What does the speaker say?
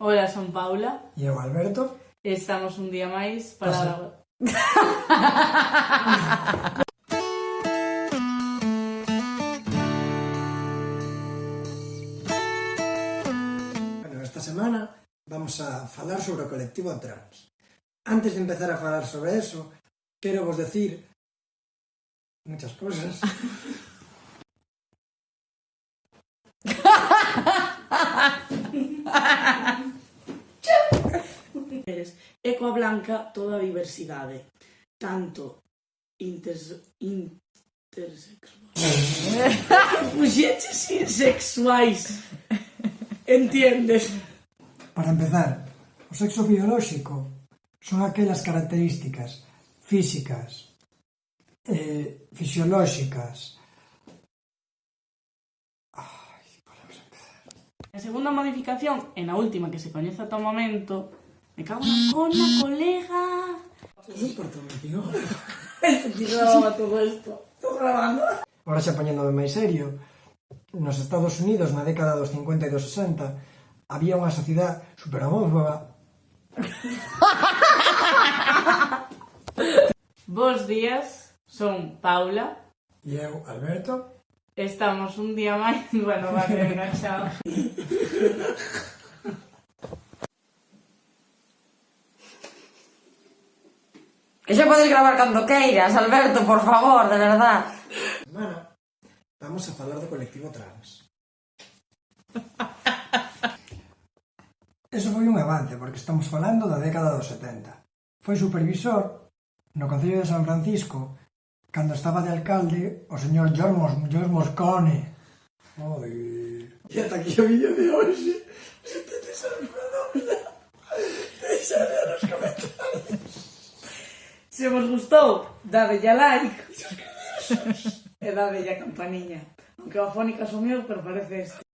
Ola, son Paula. E eu, Alberto. E estamos un día máis para... bueno, esta semana vamos a falar sobre o colectivo trans. Antes de empezar a falar sobre eso, quero vos decir muchas cosas. mulleres e coa toda a diversidade, tanto inters, intersexuais. sexuais. insexuais. Entiendes? Para empezar, o sexo biolóxico son aquelas características físicas, eh, fisiolóxicas, A segunda modificación, e na última que se coñece ata o momento, Me cago en la colega. Continuaba todo isto. Estou grabando. Ahora xa poñéndome máis serio. Nos Estados Unidos, na década dos 50 e dos 60, había unha sociedade superhomófoba. Bos días, son Paula. E eu, Alberto. Estamos un día máis... Bueno, vale, venga, chao. Que xa podes gravar cando queiras, Alberto, por favor, de verdad. Mana, vamos a falar do colectivo trans. Eso foi un avance, porque estamos falando da década dos 70. Foi supervisor no Concello de San Francisco cando estaba de alcalde o señor Jormos, Jormos Cone. Oi. E ata aquí o vídeo de hoxe. Se te desafiadora, deixade nos comentarios. Se vos gustou, dadelle a like e dadelle a campaniña. Aunque a fónica son eu, pero parece este.